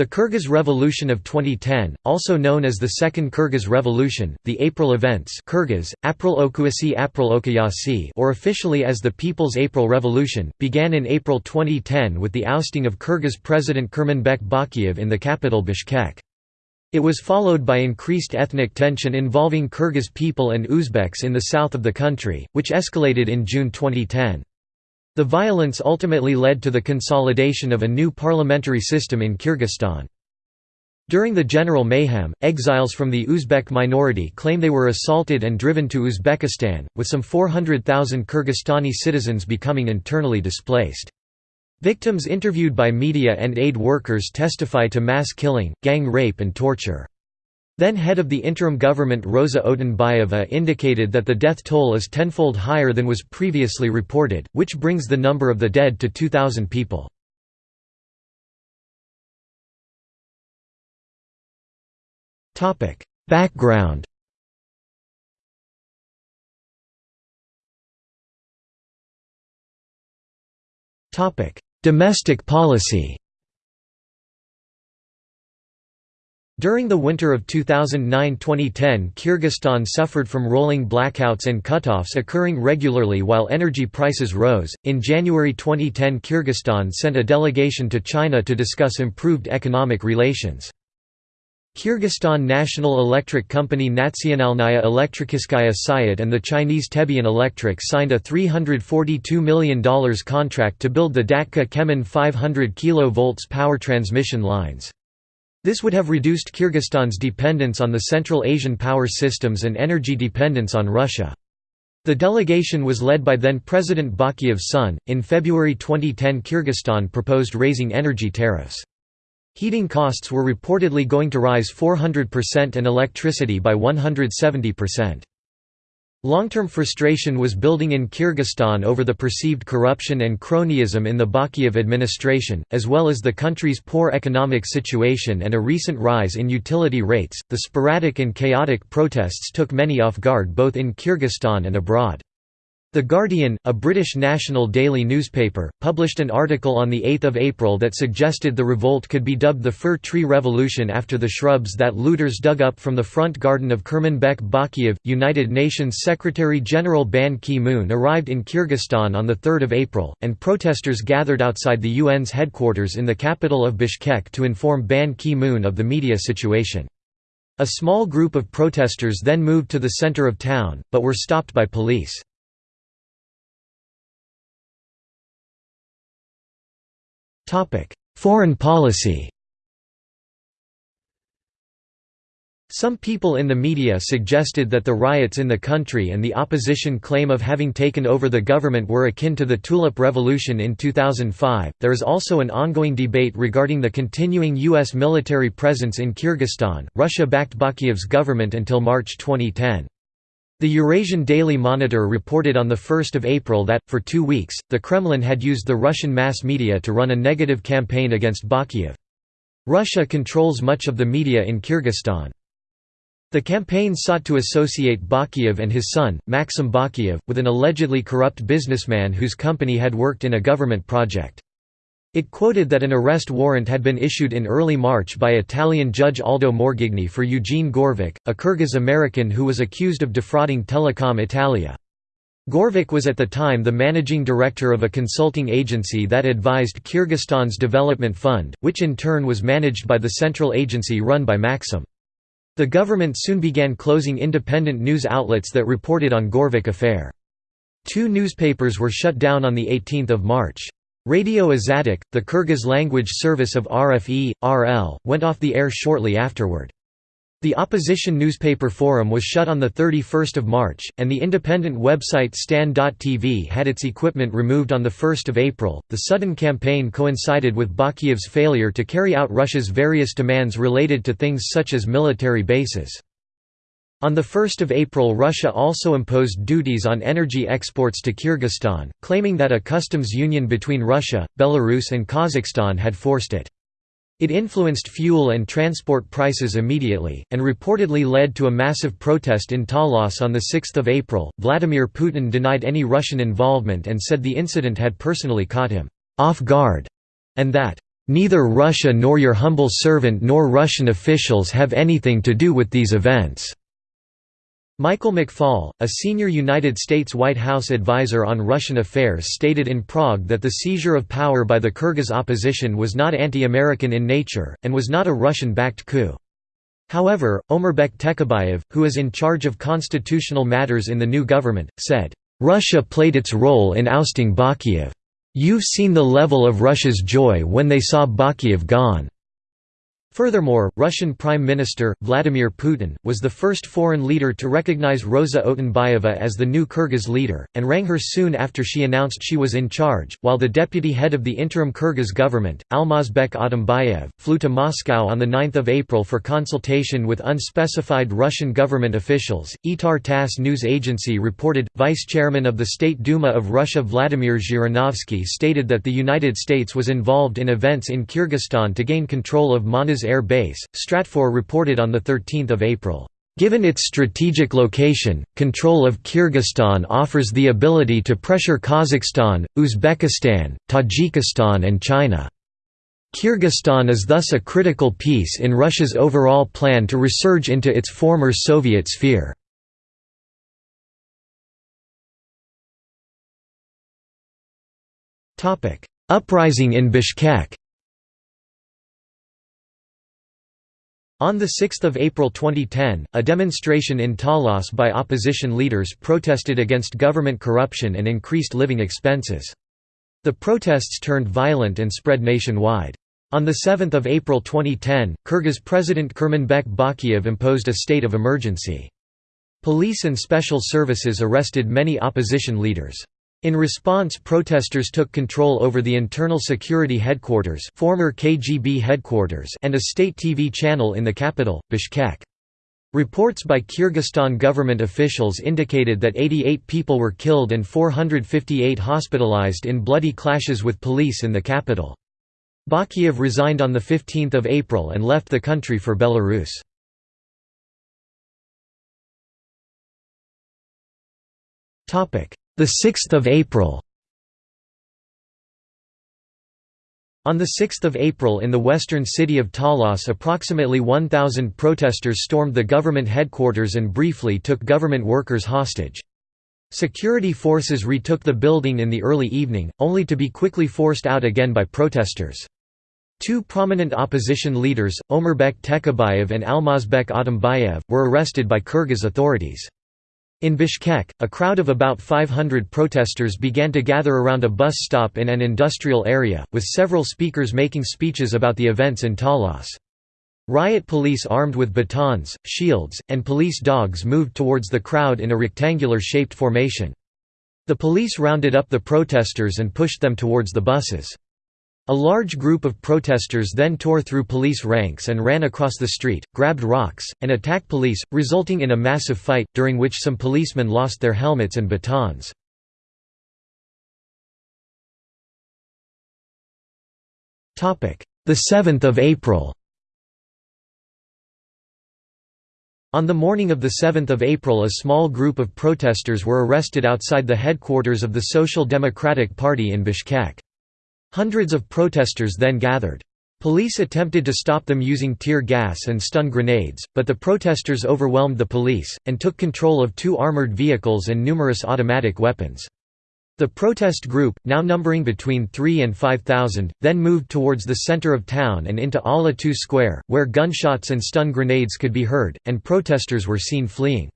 The Kyrgyz Revolution of 2010, also known as the Second Kyrgyz Revolution, the April Events Kyrgyz, April Okuasi April Okayasi or officially as the People's April Revolution, began in April 2010 with the ousting of Kyrgyz President Kurmanbek Bakiev in the capital Bishkek. It was followed by increased ethnic tension involving Kyrgyz people and Uzbeks in the south of the country, which escalated in June 2010. The violence ultimately led to the consolidation of a new parliamentary system in Kyrgyzstan. During the general mayhem, exiles from the Uzbek minority claim they were assaulted and driven to Uzbekistan, with some 400,000 Kyrgyzstani citizens becoming internally displaced. Victims interviewed by media and aid workers testify to mass killing, gang rape and torture. Then head of the interim government Rosa Otunbayeva indicated that the death toll is tenfold higher than was previously reported, which brings the number of the dead to 2,000 people. Background Domestic policy During the winter of 2009–2010 Kyrgyzstan suffered from rolling blackouts and cutoffs occurring regularly while energy prices rose. In January 2010 Kyrgyzstan sent a delegation to China to discuss improved economic relations. Kyrgyzstan National Electric Company Nationalnaya Elektrikiskaya Sayat and the Chinese Tebian Electric signed a $342 million contract to build the Datka Kemin 500 kV power transmission lines. This would have reduced Kyrgyzstan's dependence on the Central Asian power systems and energy dependence on Russia. The delegation was led by then President Bakiev's son. In February 2010, Kyrgyzstan proposed raising energy tariffs. Heating costs were reportedly going to rise 400% and electricity by 170%. Long-term frustration was building in Kyrgyzstan over the perceived corruption and cronyism in the Bakiyev administration, as well as the country's poor economic situation and a recent rise in utility rates. The sporadic and chaotic protests took many off guard both in Kyrgyzstan and abroad. The Guardian, a British national daily newspaper, published an article on 8 April that suggested the revolt could be dubbed the Fir Tree Revolution after the shrubs that looters dug up from the front garden of Kurmanbek Bakiev. United Nations Secretary-General Ban Ki-moon arrived in Kyrgyzstan on 3 April, and protesters gathered outside the UN's headquarters in the capital of Bishkek to inform Ban Ki-moon of the media situation. A small group of protesters then moved to the center of town, but were stopped by police. Foreign policy Some people in the media suggested that the riots in the country and the opposition claim of having taken over the government were akin to the Tulip Revolution in 2005. There is also an ongoing debate regarding the continuing U.S. military presence in Kyrgyzstan. Russia backed Bakiev's government until March 2010. The Eurasian Daily Monitor reported on 1 April that, for two weeks, the Kremlin had used the Russian mass media to run a negative campaign against Bakiev. Russia controls much of the media in Kyrgyzstan. The campaign sought to associate Bakiev and his son, Maxim Bakiev, with an allegedly corrupt businessman whose company had worked in a government project. It quoted that an arrest warrant had been issued in early March by Italian judge Aldo Morgigni for Eugene Gorvik, a Kyrgyz-American who was accused of defrauding Telecom Italia. Gorvik was at the time the managing director of a consulting agency that advised Kyrgyzstan's development fund, which in turn was managed by the central agency run by Maxim. The government soon began closing independent news outlets that reported on Gorvik affair. Two newspapers were shut down on 18 March. Radio Azattyk, the Kyrgyz language service of RFE, RL, went off the air shortly afterward. The opposition newspaper Forum was shut on 31 March, and the independent website Stan.tv had its equipment removed on 1 April. The sudden campaign coincided with Bakiev's failure to carry out Russia's various demands related to things such as military bases. On 1 April Russia also imposed duties on energy exports to Kyrgyzstan, claiming that a customs union between Russia, Belarus and Kazakhstan had forced it. It influenced fuel and transport prices immediately, and reportedly led to a massive protest in Talas on 6 April. Vladimir Putin denied any Russian involvement and said the incident had personally caught him off guard, and that "...neither Russia nor your humble servant nor Russian officials have anything to do with these events." Michael McFaul, a senior United States White House advisor on Russian affairs stated in Prague that the seizure of power by the Kyrgyz opposition was not anti-American in nature, and was not a Russian-backed coup. However, Omurbek Tekebayev, who is in charge of constitutional matters in the new government, said, "...Russia played its role in ousting Bakiev. You've seen the level of Russia's joy when they saw Bakiev gone." Furthermore, Russian Prime Minister, Vladimir Putin, was the first foreign leader to recognize Rosa Otunbayeva as the new Kyrgyz leader, and rang her soon after she announced she was in charge, while the deputy head of the interim Kyrgyz government, Almazbek Atambayev, flew to Moscow on 9 April for consultation with unspecified Russian government officials. Itar TASS news agency reported, Vice-Chairman of the State Duma of Russia Vladimir Zhirinovsky stated that the United States was involved in events in Kyrgyzstan to gain control of Manas Air Base, Stratfor reported on 13 April. Given its strategic location, control of Kyrgyzstan offers the ability to pressure Kazakhstan, Uzbekistan, Tajikistan and China. Kyrgyzstan is thus a critical piece in Russia's overall plan to resurge into its former Soviet sphere. Uprising in Bishkek On 6 April 2010, a demonstration in Talas by opposition leaders protested against government corruption and increased living expenses. The protests turned violent and spread nationwide. On 7 April 2010, Kyrgyz President Kurmanbek Bakiev imposed a state of emergency. Police and special services arrested many opposition leaders. In response protesters took control over the internal security headquarters former KGB headquarters and a state TV channel in the capital, Bishkek. Reports by Kyrgyzstan government officials indicated that 88 people were killed and 458 hospitalized in bloody clashes with police in the capital. Bakiev resigned on 15 April and left the country for Belarus. Topic: the 6th of April On 6 April in the western city of Talas approximately 1,000 protesters stormed the government headquarters and briefly took government workers hostage. Security forces retook the building in the early evening, only to be quickly forced out again by protesters. Two prominent opposition leaders, Omurbek Tekebayev and Almazbek Atambayev, were arrested by Kyrgyz authorities. In Bishkek, a crowd of about 500 protesters began to gather around a bus stop in an industrial area, with several speakers making speeches about the events in Talas. Riot police armed with batons, shields, and police dogs moved towards the crowd in a rectangular-shaped formation. The police rounded up the protesters and pushed them towards the buses. A large group of protesters then tore through police ranks and ran across the street, grabbed rocks, and attacked police, resulting in a massive fight, during which some policemen lost their helmets and batons. The 7th of April On the morning of 7 April a small group of protesters were arrested outside the headquarters of the Social Democratic Party in Bishkek. Hundreds of protesters then gathered. Police attempted to stop them using tear gas and stun grenades, but the protesters overwhelmed the police, and took control of two armored vehicles and numerous automatic weapons. The protest group, now numbering between 3 and 5,000, then moved towards the center of town and into Ala-Too Square, where gunshots and stun grenades could be heard, and protesters were seen fleeing.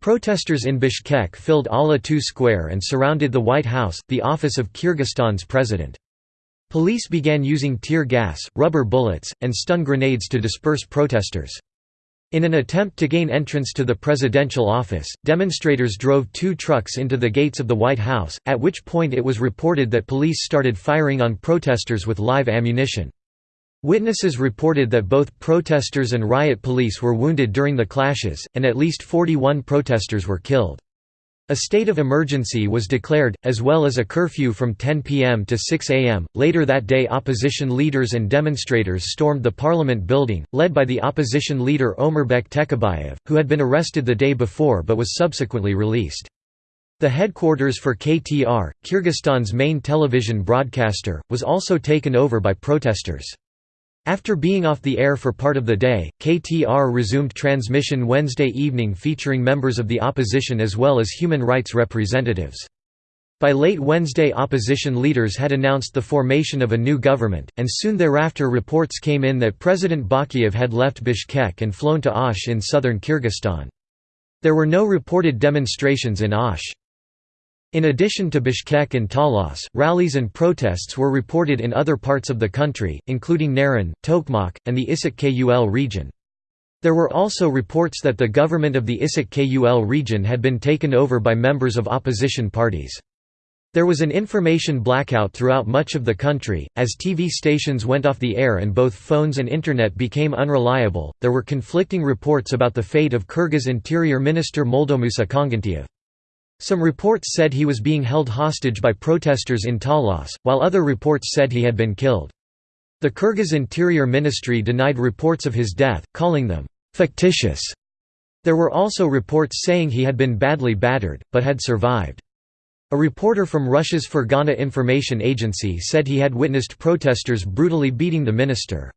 Protesters in Bishkek filled Ala-Too Square and surrounded the White House, the office of Kyrgyzstan's president. Police began using tear gas, rubber bullets, and stun grenades to disperse protesters. In an attempt to gain entrance to the presidential office, demonstrators drove two trucks into the gates of the White House, at which point it was reported that police started firing on protesters with live ammunition. Witnesses reported that both protesters and riot police were wounded during the clashes, and at least 41 protesters were killed. A state of emergency was declared, as well as a curfew from 10 p.m. to 6 a.m. Later that day, opposition leaders and demonstrators stormed the parliament building, led by the opposition leader Omurbek Tekebayev, who had been arrested the day before but was subsequently released. The headquarters for KTR, Kyrgyzstan's main television broadcaster, was also taken over by protesters. After being off the air for part of the day, KTR resumed transmission Wednesday evening featuring members of the opposition as well as human rights representatives. By late Wednesday opposition leaders had announced the formation of a new government, and soon thereafter reports came in that President Bakiyev had left Bishkek and flown to Osh in southern Kyrgyzstan. There were no reported demonstrations in Osh. In addition to Bishkek and Talas, rallies and protests were reported in other parts of the country, including Naryn, Tokmak, and the Issyk Kul region. There were also reports that the government of the Issyk Kul region had been taken over by members of opposition parties. There was an information blackout throughout much of the country, as TV stations went off the air and both phones and internet became unreliable. There were conflicting reports about the fate of Kyrgyz Interior Minister Moldomusa Kongantiev. Some reports said he was being held hostage by protesters in Talas, while other reports said he had been killed. The Kyrgyz Interior Ministry denied reports of his death, calling them fictitious. There were also reports saying he had been badly battered, but had survived. A reporter from Russia's Fergana Information Agency said he had witnessed protesters brutally beating the minister.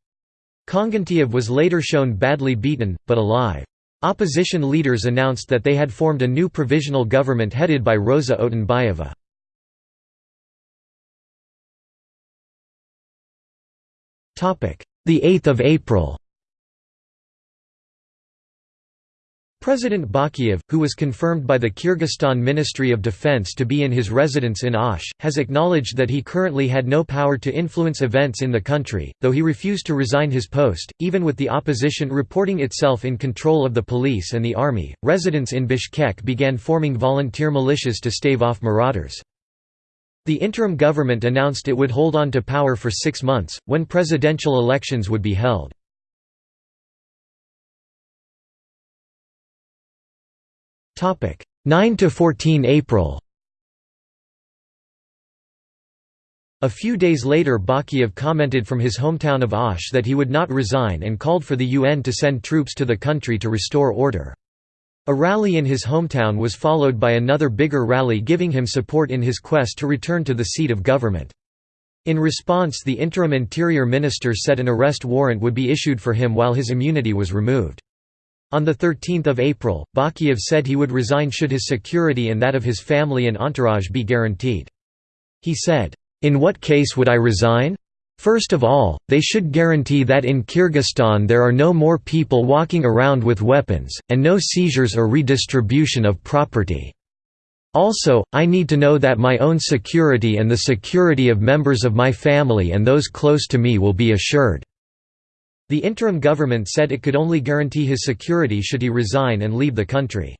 Kongantiev was later shown badly beaten, but alive. Opposition leaders announced that they had formed a new provisional government headed by Rosa Otunbayeva. The 8th of April President Bakiyev, who was confirmed by the Kyrgyzstan Ministry of Defense to be in his residence in Osh, has acknowledged that he currently had no power to influence events in the country, though he refused to resign his post, even with the opposition reporting itself in control of the police and the army. Residents in Bishkek began forming volunteer militias to stave off marauders. The interim government announced it would hold on to power for six months, when presidential elections would be held. 9 to 14 April A few days later Bakiyev commented from his hometown of Osh that he would not resign and called for the UN to send troops to the country to restore order. A rally in his hometown was followed by another bigger rally giving him support in his quest to return to the seat of government. In response the interim interior minister said an arrest warrant would be issued for him while his immunity was removed. On 13 April, Bakiev said he would resign should his security and that of his family and entourage be guaranteed. He said, "'In what case would I resign? First of all, they should guarantee that in Kyrgyzstan there are no more people walking around with weapons, and no seizures or redistribution of property. Also, I need to know that my own security and the security of members of my family and those close to me will be assured. The interim government said it could only guarantee his security should he resign and leave the country.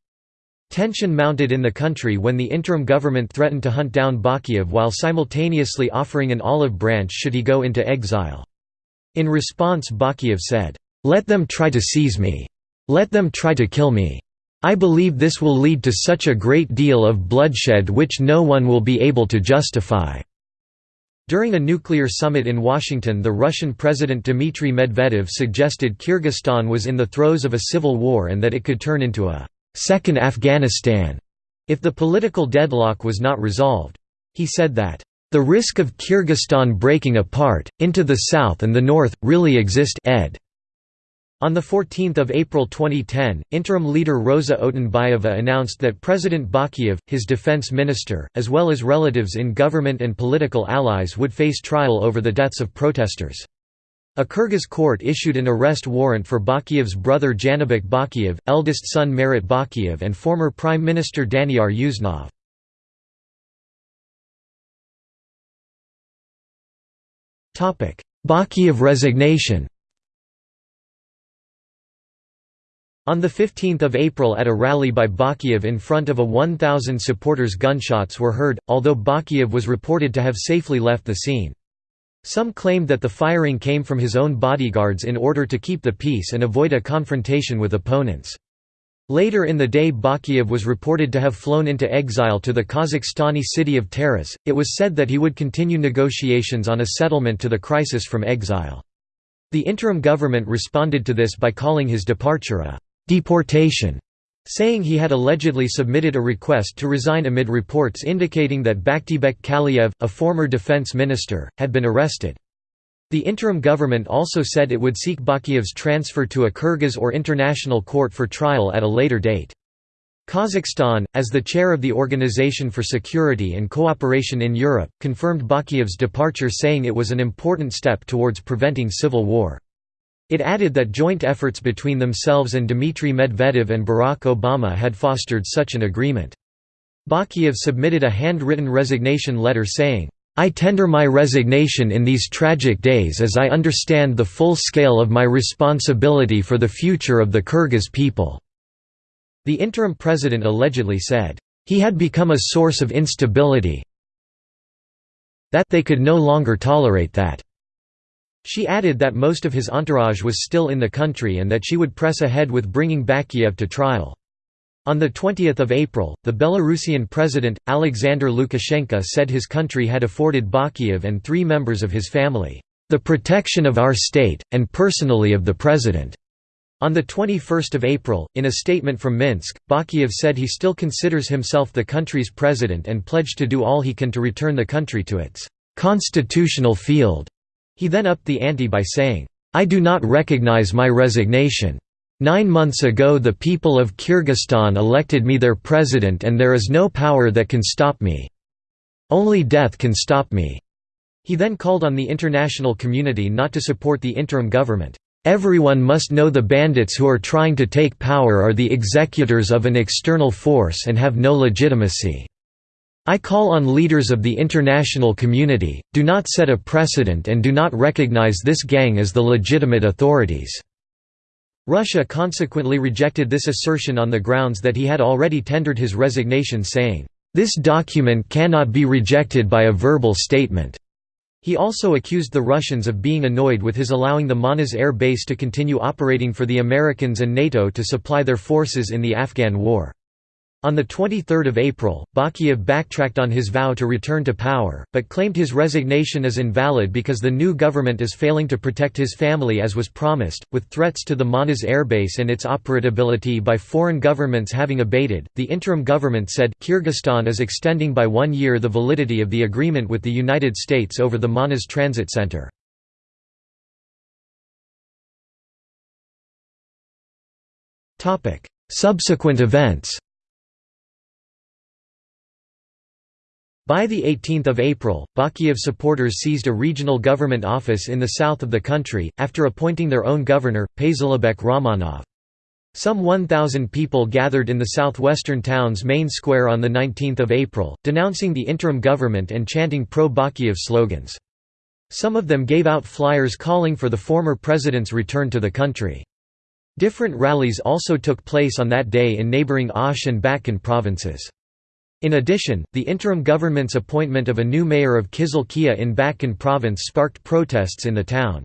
Tension mounted in the country when the interim government threatened to hunt down Bakiyev while simultaneously offering an olive branch should he go into exile. In response Bakiyev said, "'Let them try to seize me. Let them try to kill me. I believe this will lead to such a great deal of bloodshed which no one will be able to justify.' During a nuclear summit in Washington the Russian President Dmitry Medvedev suggested Kyrgyzstan was in the throes of a civil war and that it could turn into a second Afghanistan if the political deadlock was not resolved. He said that, "...the risk of Kyrgyzstan breaking apart, into the south and the north, really exist ed. On 14 April 2010, interim leader Rosa Otunbayeva announced that President Bakiev, his defense minister, as well as relatives in government and political allies would face trial over the deaths of protesters. A Kyrgyz court issued an arrest warrant for Bakiev's brother Janibek Bakiev, eldest son Marat Bakiev and former Prime Minister Daniyar Usenov. Bakiev resignation On 15 April at a rally by Bakiyev in front of a 1,000 supporters gunshots were heard, although Bakiyev was reported to have safely left the scene. Some claimed that the firing came from his own bodyguards in order to keep the peace and avoid a confrontation with opponents. Later in the day Bakiyev was reported to have flown into exile to the Kazakhstani city of Taraz. It was said that he would continue negotiations on a settlement to the crisis from exile. The interim government responded to this by calling his departure a Deportation. saying he had allegedly submitted a request to resign amid reports indicating that Baktibek Kaliev, a former defense minister, had been arrested. The interim government also said it would seek Bakiev's transfer to a Kyrgyz or international court for trial at a later date. Kazakhstan, as the chair of the Organization for Security and Cooperation in Europe, confirmed Bakiev's departure saying it was an important step towards preventing civil war. It added that joint efforts between themselves and Dmitry Medvedev and Barack Obama had fostered such an agreement. Bakiev submitted a handwritten resignation letter saying, I tender my resignation in these tragic days as I understand the full scale of my responsibility for the future of the Kyrgyz people." The interim president allegedly said, "...he had become a source of instability that they could no longer tolerate that." She added that most of his entourage was still in the country and that she would press ahead with bringing Bakiev to trial. On 20 April, the Belarusian president, Alexander Lukashenko said his country had afforded Bakiev and three members of his family, "...the protection of our state, and personally of the president." On 21 April, in a statement from Minsk, Bakiev said he still considers himself the country's president and pledged to do all he can to return the country to its "...constitutional field." He then upped the ante by saying, "...I do not recognize my resignation. Nine months ago the people of Kyrgyzstan elected me their president and there is no power that can stop me. Only death can stop me." He then called on the international community not to support the interim government. Everyone must know the bandits who are trying to take power are the executors of an external force and have no legitimacy. I call on leaders of the international community, do not set a precedent and do not recognize this gang as the legitimate authorities. Russia consequently rejected this assertion on the grounds that he had already tendered his resignation saying, "...this document cannot be rejected by a verbal statement." He also accused the Russians of being annoyed with his allowing the Manas air base to continue operating for the Americans and NATO to supply their forces in the Afghan war. On 23 April, Bakiev backtracked on his vow to return to power, but claimed his resignation is invalid because the new government is failing to protect his family as was promised, with threats to the Manas airbase and its operability by foreign governments having abated. The interim government said Kyrgyzstan is extending by one year the validity of the agreement with the United States over the Manas Transit Center. Subsequent events By 18 April, Bakiev supporters seized a regional government office in the south of the country, after appointing their own governor, Pazilibek Ramanov. Some 1,000 people gathered in the southwestern town's main square on 19 April, denouncing the interim government and chanting pro-Bakiev slogans. Some of them gave out flyers calling for the former president's return to the country. Different rallies also took place on that day in neighboring Osh and Batken provinces. In addition, the interim government's appointment of a new mayor of Kyzyl-Kiya in Batken province sparked protests in the town.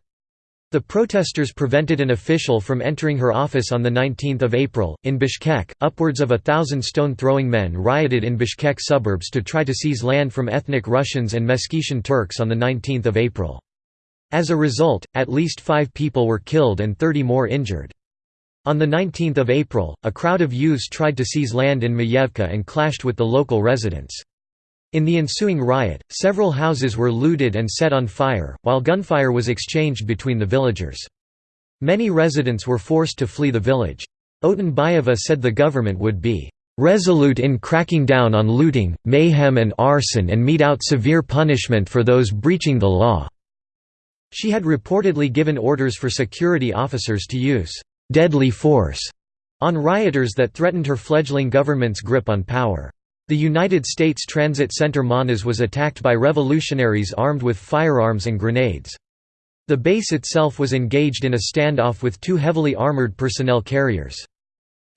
The protesters prevented an official from entering her office on 19 April. In Bishkek, upwards of a thousand stone-throwing men rioted in Bishkek suburbs to try to seize land from ethnic Russians and Meskhetian Turks on 19 April. As a result, at least five people were killed and 30 more injured. On 19 April, a crowd of youths tried to seize land in Mayevka and clashed with the local residents. In the ensuing riot, several houses were looted and set on fire, while gunfire was exchanged between the villagers. Many residents were forced to flee the village. Otunbayeva said the government would be resolute in cracking down on looting, mayhem and arson and mete out severe punishment for those breaching the law." She had reportedly given orders for security officers to use deadly force on rioters that threatened her fledgling government's grip on power. The United States Transit Center Manas was attacked by revolutionaries armed with firearms and grenades. The base itself was engaged in a standoff with two heavily armored personnel carriers.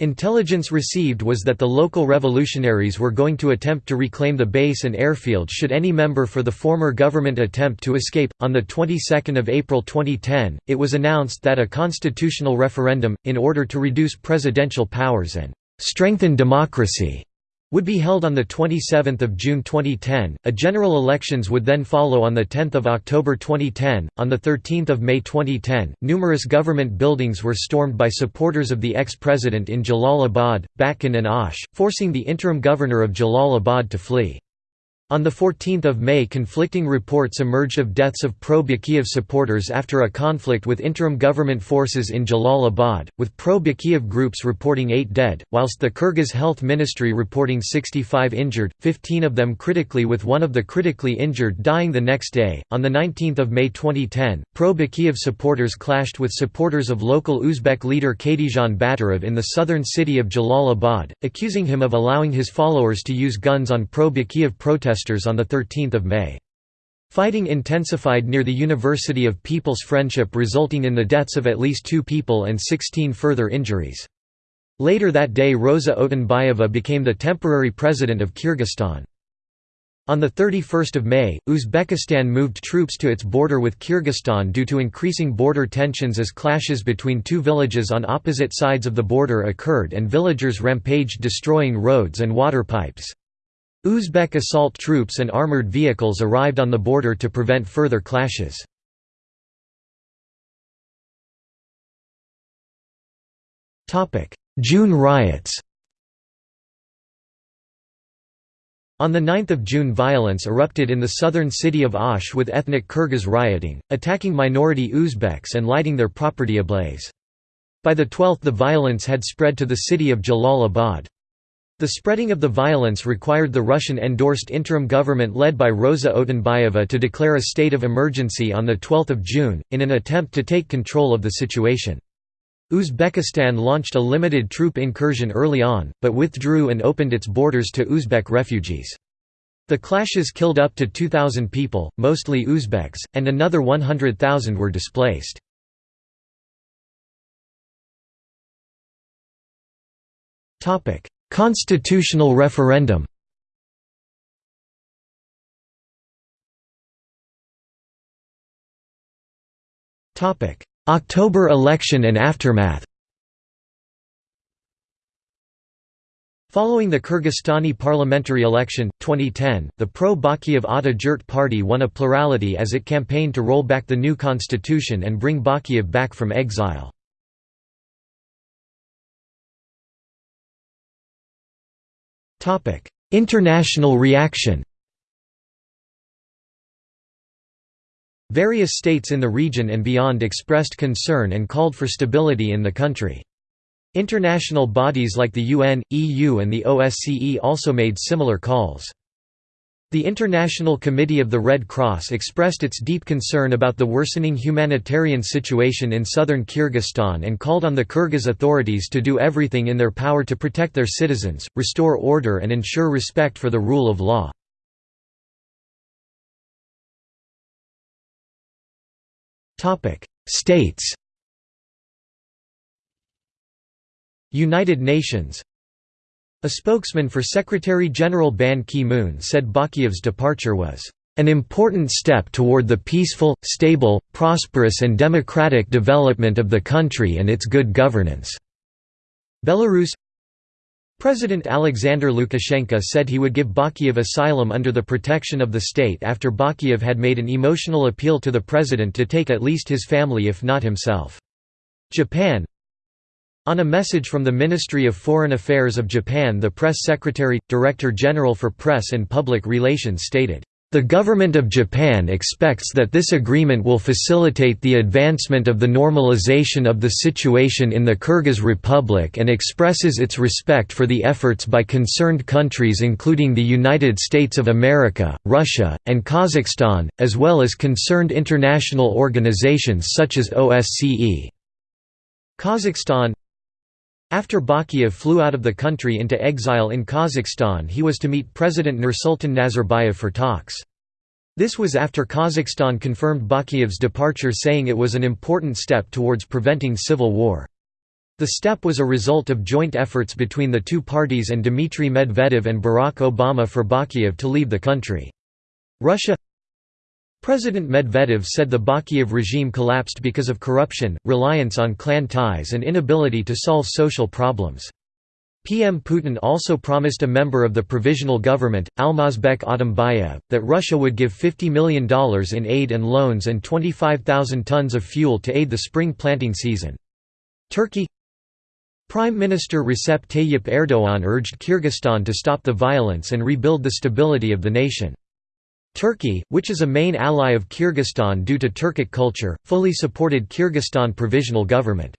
Intelligence received was that the local revolutionaries were going to attempt to reclaim the base and airfield should any member for the former government attempt to escape. On the 22nd of April 2010, it was announced that a constitutional referendum in order to reduce presidential powers and strengthen democracy would be held on 27 June 2010. A general elections would then follow on 10 October 2010. On 13 May 2010, numerous government buildings were stormed by supporters of the ex-president in Jalalabad, Batken and Osh, forcing the interim governor of Jalalabad to flee. On 14 May conflicting reports emerged of deaths of pro-Bakiev supporters after a conflict with interim government forces in Jalalabad, with pro-Bakiev groups reporting 8 dead, whilst the Kyrgyz Health Ministry reporting 65 injured, 15 of them critically with one of the critically injured dying the next day. On 19 May 2010, pro-Bakiev supporters clashed with supporters of local Uzbek leader Kadyrjan Batyrov in the southern city of Jalalabad, accusing him of allowing his followers to use guns on pro-Bakiev protesters protesters on 13 May. Fighting intensified near the University of People's Friendship resulting in the deaths of at least two people and 16 further injuries. Later that day Rosa Otunbayeva became the temporary president of Kyrgyzstan. On 31 May, Uzbekistan moved troops to its border with Kyrgyzstan due to increasing border tensions as clashes between two villages on opposite sides of the border occurred and villagers rampaged destroying roads and water pipes. Uzbek assault troops and armoured vehicles arrived on the border to prevent further clashes. June riots On 9 June violence erupted in the southern city of Osh with ethnic Kyrgyz rioting, attacking minority Uzbeks and lighting their property ablaze. By the 12th the violence had spread to the city of Jalalabad. The spreading of the violence required the Russian-endorsed interim government led by Rosa Otunbayeva to declare a state of emergency on 12 June, in an attempt to take control of the situation. Uzbekistan launched a limited troop incursion early on, but withdrew and opened its borders to Uzbek refugees. The clashes killed up to 2,000 people, mostly Uzbeks, and another 100,000 were displaced. Constitutional referendum October election and aftermath Following the Kyrgyzstani parliamentary election, 2010, the pro-Bakiev Ata Jurt party won a plurality as it campaigned to roll back the new constitution and bring Bakiev back from exile. International reaction Various states in the region and beyond expressed concern and called for stability in the country. International bodies like the UN, EU and the OSCE also made similar calls. The International Committee of the Red Cross expressed its deep concern about the worsening humanitarian situation in southern Kyrgyzstan and called on the Kyrgyz authorities to do everything in their power to protect their citizens, restore order and ensure respect for the rule of law. States United Nations a spokesman for Secretary-General Ban Ki-moon said Bakiev's departure was an important step toward the peaceful, stable, prosperous and democratic development of the country and its good governance." Belarus President Alexander Lukashenko said he would give Bakiev asylum under the protection of the state after Bakiev had made an emotional appeal to the president to take at least his family if not himself. Japan on a message from the Ministry of Foreign Affairs of Japan the Press Secretary, Director General for Press and Public Relations stated, "...the government of Japan expects that this agreement will facilitate the advancement of the normalization of the situation in the Kyrgyz Republic and expresses its respect for the efforts by concerned countries including the United States of America, Russia, and Kazakhstan, as well as concerned international organizations such as OSCE." Kazakhstan after Bakiev flew out of the country into exile in Kazakhstan he was to meet President Nursultan Nazarbayev for talks. This was after Kazakhstan confirmed Bakiev's departure saying it was an important step towards preventing civil war. The step was a result of joint efforts between the two parties and Dmitry Medvedev and Barack Obama for Bakiev to leave the country. Russia President Medvedev said the Bakiev regime collapsed because of corruption, reliance on clan ties and inability to solve social problems. PM Putin also promised a member of the provisional government, Almazbek Atambayev, that Russia would give $50 million in aid and loans and 25,000 tons of fuel to aid the spring planting season. Turkey Prime Minister Recep Tayyip Erdoğan urged Kyrgyzstan to stop the violence and rebuild the stability of the nation. Turkey, which is a main ally of Kyrgyzstan due to Turkic culture, fully supported Kyrgyzstan provisional government.